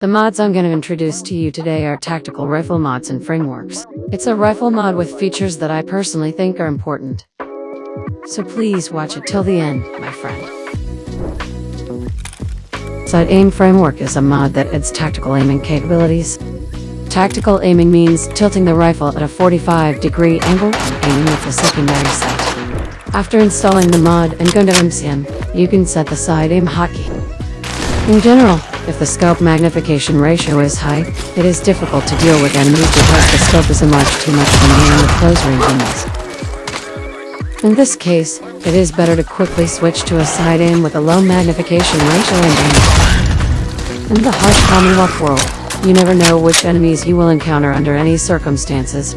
The mods I'm going to introduce to you today are tactical rifle mods and frameworks. It's a rifle mod with features that I personally think are important. So please watch it till the end, my friend. Side Aim Framework is a mod that adds tactical aiming capabilities. Tactical aiming means tilting the rifle at a 45 degree angle and aiming with the secondary sight. After installing the mod and going to MCM, you can set the side aim hotkey. In general, if the scope magnification ratio is high, it is difficult to deal with enemies because the scope is enlarged too much when dealing with close range enemies. In this case, it is better to quickly switch to a side aim with a low magnification ratio and aim. In the harsh Commonwealth world, you never know which enemies you will encounter under any circumstances.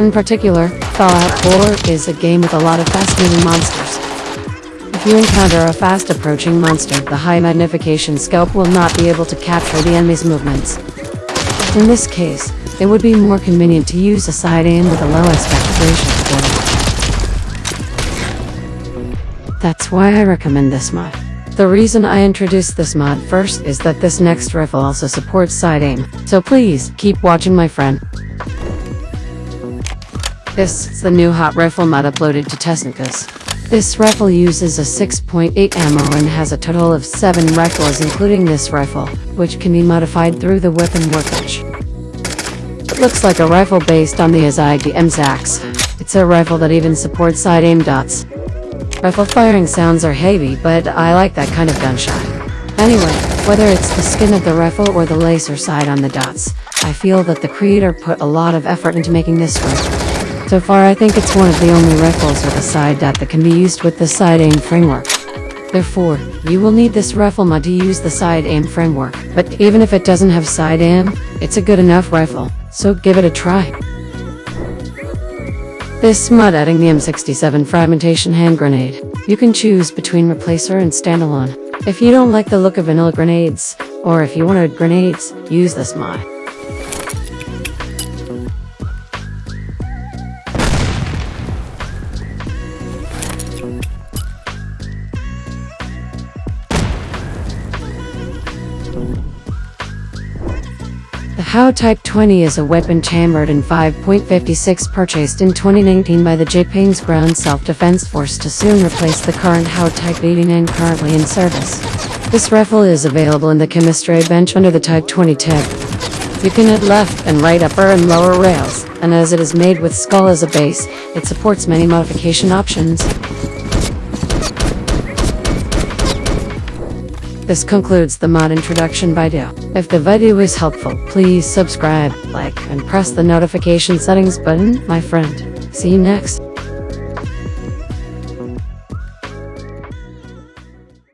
In particular, Fallout 4 is a game with a lot of fast-moving monsters. If you encounter a fast-approaching monster, the high magnification scope will not be able to capture the enemy's movements. In this case, it would be more convenient to use a side aim with a low aspect ratio That's why I recommend this mod. The reason I introduced this mod first is that this next rifle also supports side aim, so please, keep watching my friend. This is the new hot rifle mod uploaded to Technicus. This rifle uses a 6.8 ammo and has a total of 7 rifles including this rifle, which can be modified through the weapon workbench. It looks like a rifle based on the Azagi MZAX. It's a rifle that even supports side aim dots. Rifle firing sounds are heavy, but I like that kind of gunshot. Anyway, whether it's the skin of the rifle or the laser side on the dots, I feel that the creator put a lot of effort into making this rifle. So far I think it's one of the only rifles with a side dot that can be used with the side aim framework. Therefore, you will need this rifle mod to use the side aim framework, but even if it doesn't have side aim, it's a good enough rifle, so give it a try. This mod adding the M67 fragmentation hand grenade. You can choose between replacer and standalone. If you don't like the look of vanilla grenades, or if you wanted grenades, use this mod. The Howa Type 20 is a weapon chambered in 5.56 purchased in 2019 by the Japan's Ground Self-Defense Force to soon replace the current Howa Type 89 currently in service. This rifle is available in the chemistry bench under the Type 20 tag. You can add left and right upper and lower rails, and as it is made with skull as a base, it supports many modification options. This concludes the mod introduction video. If the video is helpful, please subscribe, like, and press the notification settings button, my friend. See you next.